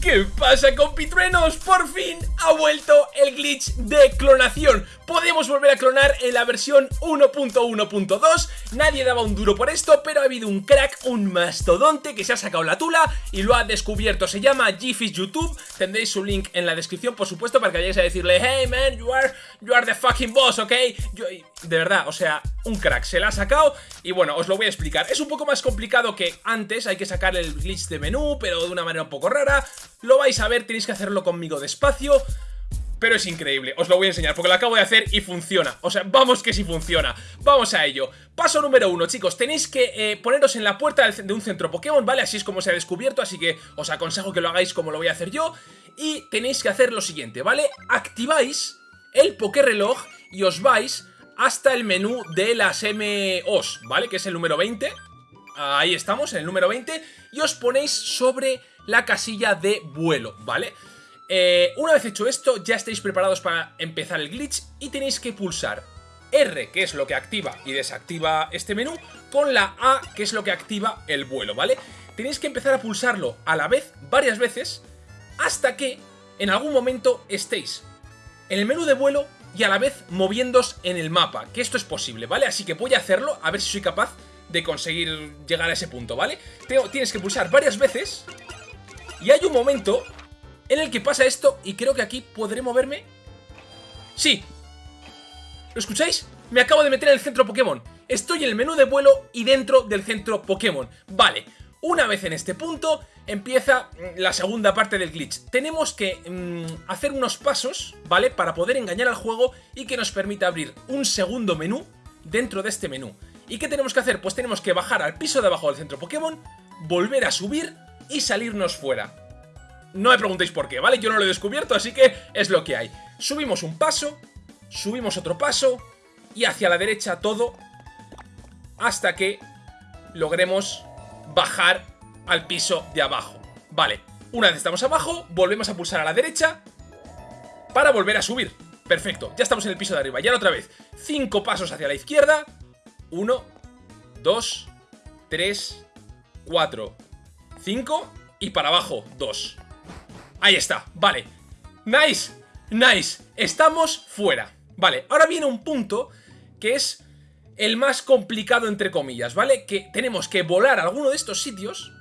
¿Qué pasa compitruenos? Por fin ha vuelto el glitch de clonación. Podemos volver a clonar en la versión 1.1.2 Nadie daba un duro por esto, pero ha habido un crack, un mastodonte que se ha sacado la tula y lo ha descubierto. Se llama Gifis YouTube, tendréis su link en la descripción por supuesto para que vayáis a decirle Hey man, you are, you are the fucking boss, ok De verdad, o sea, un crack, se la ha sacado y bueno, os lo voy a explicar. Es un poco más complicado que antes, hay que sacar el glitch de menú, pero de una manera un poco rara. Lo vais a ver, tenéis que hacerlo conmigo despacio pero es increíble, os lo voy a enseñar porque lo acabo de hacer y funciona. O sea, vamos que sí funciona. Vamos a ello. Paso número uno, chicos Tenéis que eh, poneros en la puerta de un centro Pokémon, ¿vale? Así es como se ha descubierto Así que os aconsejo que lo hagáis como lo voy a hacer yo. Y tenéis que hacer lo siguiente, ¿vale? Activáis el Pokéreloj y os vais hasta el menú de las MOs, ¿vale? Que es el número 20 Ahí estamos, en el número 20 Y os ponéis sobre la casilla de vuelo, ¿vale? Eh, una vez hecho esto, ya estáis preparados para empezar el glitch y tenéis que pulsar R, que es lo que activa y desactiva este menú, con la A, que es lo que activa el vuelo, ¿vale? Tenéis que empezar a pulsarlo a la vez, varias veces, hasta que en algún momento estéis en el menú de vuelo y a la vez moviéndos en el mapa, que esto es posible, ¿vale? Así que voy a hacerlo, a ver si soy capaz de conseguir llegar a ese punto, ¿vale? Tienes que pulsar varias veces y hay un momento en el que pasa esto y creo que aquí podré moverme. ¡Sí! ¿Lo escucháis? Me acabo de meter en el centro Pokémon. Estoy en el menú de vuelo y dentro del centro Pokémon. Vale, una vez en este punto empieza la segunda parte del glitch. Tenemos que mm, hacer unos pasos, ¿vale? Para poder engañar al juego y que nos permita abrir un segundo menú dentro de este menú. ¿Y qué tenemos que hacer? Pues tenemos que bajar al piso de abajo del centro Pokémon, volver a subir y salirnos fuera. No me preguntéis por qué, ¿vale? Yo no lo he descubierto, así que es lo que hay. Subimos un paso, subimos otro paso y hacia la derecha todo hasta que logremos bajar al piso de abajo. Vale, una vez estamos abajo, volvemos a pulsar a la derecha para volver a subir. Perfecto, ya estamos en el piso de arriba. Y ahora otra vez, cinco pasos hacia la izquierda. Uno, dos, tres, cuatro, cinco y para abajo, 2. Ahí está, vale. Nice, nice. Estamos fuera. Vale, ahora viene un punto que es el más complicado entre comillas, ¿vale? Que tenemos que volar a alguno de estos sitios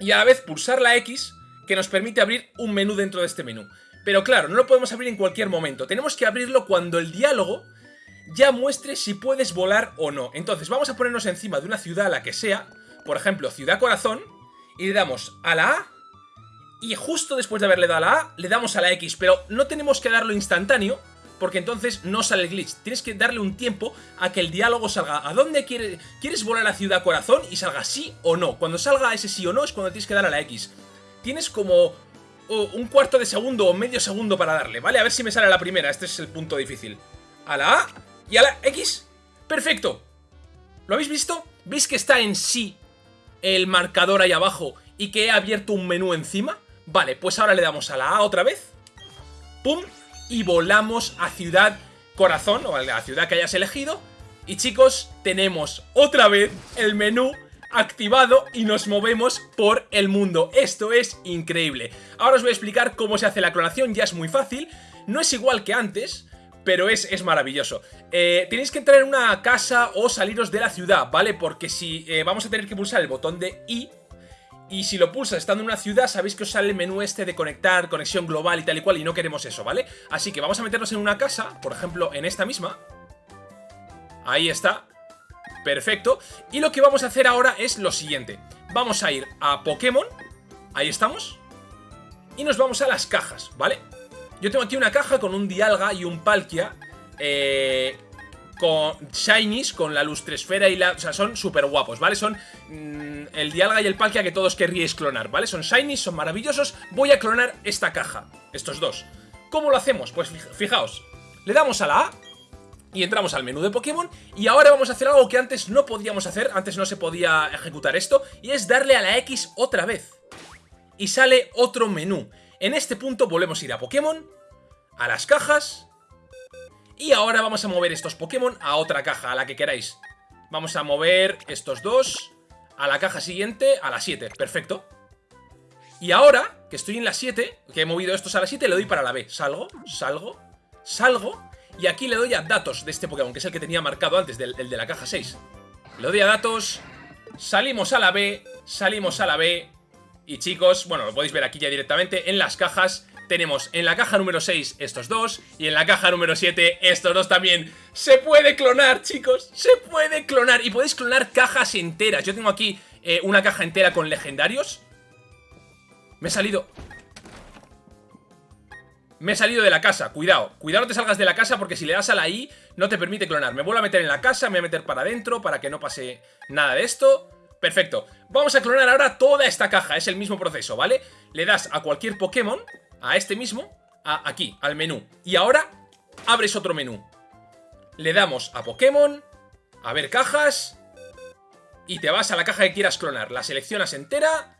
y a la vez pulsar la X que nos permite abrir un menú dentro de este menú. Pero claro, no lo podemos abrir en cualquier momento. Tenemos que abrirlo cuando el diálogo ya muestre si puedes volar o no. Entonces vamos a ponernos encima de una ciudad, la que sea, por ejemplo, Ciudad Corazón, y le damos a la A y justo después de haberle dado a la A le damos a la X, pero no tenemos que darlo instantáneo porque entonces no sale el glitch. Tienes que darle un tiempo a que el diálogo salga. ¿A dónde quieres, quieres volar a ciudad corazón? Y salga sí o no. Cuando salga ese sí o no es cuando tienes que dar a la X. Tienes como un cuarto de segundo o medio segundo para darle, ¿vale? A ver si me sale la primera, este es el punto difícil. A la A y a la X. ¡Perfecto! ¿Lo habéis visto? ¿Veis que está en sí el marcador ahí abajo y que he abierto un menú encima? Vale, pues ahora le damos a la A otra vez. ¡Pum! Y volamos a Ciudad Corazón, o a la ciudad que hayas elegido. Y chicos, tenemos otra vez el menú activado y nos movemos por el mundo. Esto es increíble. Ahora os voy a explicar cómo se hace la clonación, ya es muy fácil. No es igual que antes, pero es, es maravilloso. Eh, tenéis que entrar en una casa o saliros de la ciudad, ¿vale? Porque si eh, vamos a tener que pulsar el botón de I, y si lo pulsas estando en una ciudad, sabéis que os sale el menú este de conectar, conexión global y tal y cual, y no queremos eso, ¿vale? Así que vamos a meternos en una casa, por ejemplo, en esta misma. Ahí está. Perfecto. Y lo que vamos a hacer ahora es lo siguiente. Vamos a ir a Pokémon. Ahí estamos. Y nos vamos a las cajas, ¿vale? Yo tengo aquí una caja con un Dialga y un Palkia eh, con Shinies, con la lustresfera y la... O sea, son súper guapos, ¿vale? Son mm, el Dialga y el Palkia que todos querríais clonar, ¿vale? Son Shinies, son maravillosos. Voy a clonar esta caja, estos dos. ¿Cómo lo hacemos? Pues fijaos, le damos a la A y entramos al menú de Pokémon y ahora vamos a hacer algo que antes no podíamos hacer, antes no se podía ejecutar esto, y es darle a la X otra vez. Y sale otro menú. En este punto volvemos a ir a Pokémon, a las cajas, y ahora vamos a mover estos Pokémon a otra caja, a la que queráis. Vamos a mover estos dos a la caja siguiente, a la 7, perfecto. Y ahora, que estoy en la 7, que he movido estos a la 7, le doy para la B. Salgo, salgo, salgo. Y aquí le doy a datos de este Pokémon, que es el que tenía marcado antes, el de la caja 6. Le doy a datos, salimos a la B, salimos a la B. Y chicos, bueno, lo podéis ver aquí ya directamente en las cajas. Tenemos en la caja número 6 estos dos y en la caja número 7 estos dos también. Se puede clonar, chicos, se puede clonar y podéis clonar cajas enteras. Yo tengo aquí eh, una caja entera con legendarios. Me he salido... Me he salido de la casa, cuidado. Cuidado no te salgas de la casa porque si le das a la I No te permite clonar, me vuelvo a meter en la casa Me voy a meter para adentro para que no pase nada de esto. Perfecto, vamos a clonar ahora toda esta caja. Es el mismo proceso, ¿vale? Le das a cualquier Pokémon, a este mismo Aquí, al menú. Y ahora abres otro menú. Le damos a Pokémon A ver cajas Y te vas a la caja que quieras clonar. La seleccionas entera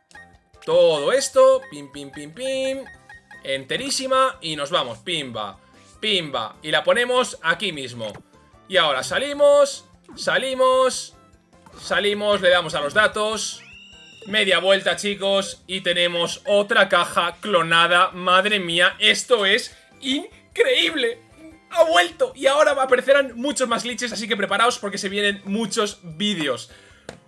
todo esto, pim, pim, pim, pim, enterísima y nos vamos, pimba, pimba, y la ponemos aquí mismo. Y ahora salimos, salimos, salimos, le damos a los datos, media vuelta chicos, y tenemos otra caja clonada, madre mía, esto es increíble. ¡Ha vuelto! Y ahora aparecerán muchos más glitches, así que preparaos porque se vienen muchos vídeos.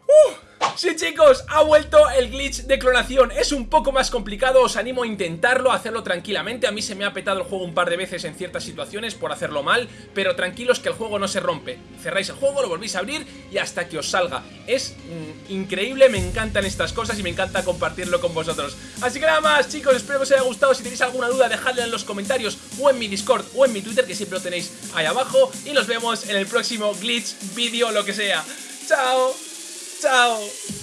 ¡Uh! Sí chicos, ha vuelto el glitch de clonación. Es un poco más complicado, os animo a intentarlo A hacerlo tranquilamente, a mí se me ha petado el juego un par de veces En ciertas situaciones por hacerlo mal Pero tranquilos que el juego no se rompe. Cerráis el juego, lo volvéis a abrir y hasta que os salga. Es mm, increíble, me encantan estas cosas Y me encanta compartirlo con vosotros. Así que nada más chicos, espero que os haya gustado. Si tenéis alguna duda dejadla en los comentarios O en mi Discord o en mi Twitter Que siempre lo tenéis ahí abajo. Y nos vemos en el próximo glitch, vídeo, lo que sea. Chao Chao.